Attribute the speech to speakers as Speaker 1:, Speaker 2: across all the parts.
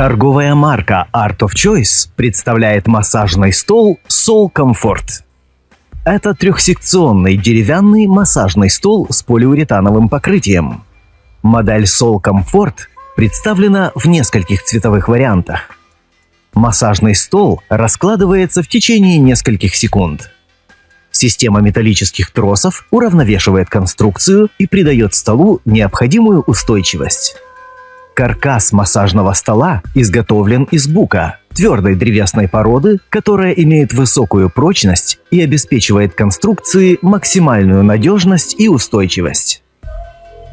Speaker 1: Торговая марка Art of Choice представляет массажный стол Soul Comfort. Это трехсекционный деревянный массажный стол с полиуретановым покрытием. Модель Soul Comfort представлена в нескольких цветовых вариантах. Массажный стол раскладывается в течение нескольких секунд. Система металлических тросов уравновешивает конструкцию и придает столу необходимую устойчивость. Каркас массажного стола изготовлен из бука, твердой древесной породы, которая имеет высокую прочность и обеспечивает конструкции максимальную надежность и устойчивость.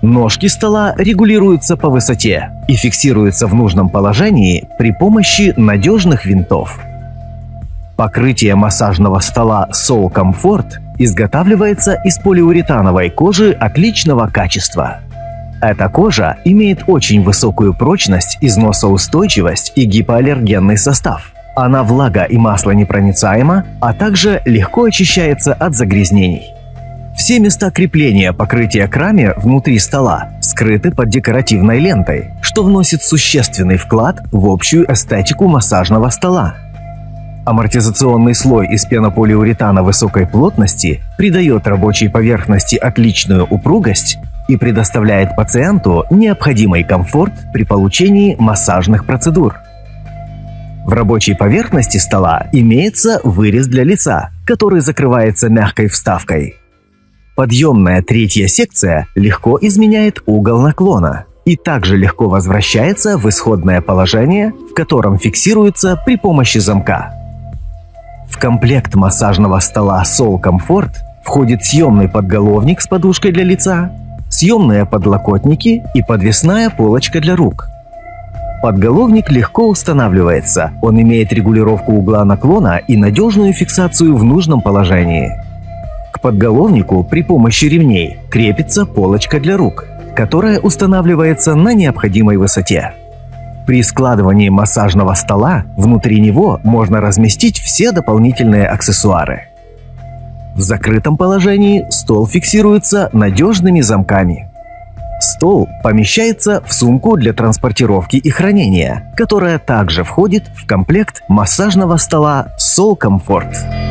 Speaker 1: Ножки стола регулируются по высоте и фиксируются в нужном положении при помощи надежных винтов. Покрытие массажного стола Soul Comfort изготавливается из полиуретановой кожи отличного качества. Эта кожа имеет очень высокую прочность, износоустойчивость и гипоаллергенный состав. Она влага и маслонепроницаема, а также легко очищается от загрязнений. Все места крепления покрытия к раме внутри стола скрыты под декоративной лентой, что вносит существенный вклад в общую эстетику массажного стола. Амортизационный слой из пенополиуретана высокой плотности придает рабочей поверхности отличную упругость и предоставляет пациенту необходимый комфорт при получении массажных процедур. В рабочей поверхности стола имеется вырез для лица, который закрывается мягкой вставкой. Подъемная третья секция легко изменяет угол наклона и также легко возвращается в исходное положение, в котором фиксируется при помощи замка. В комплект массажного стола Soul Comfort входит съемный подголовник с подушкой для лица, съемные подлокотники и подвесная полочка для рук. Подголовник легко устанавливается, он имеет регулировку угла наклона и надежную фиксацию в нужном положении. К подголовнику при помощи ремней крепится полочка для рук, которая устанавливается на необходимой высоте. При складывании массажного стола внутри него можно разместить все дополнительные аксессуары. В закрытом положении стол фиксируется надежными замками. Стол помещается в сумку для транспортировки и хранения, которая также входит в комплект массажного стола Soul Comfort.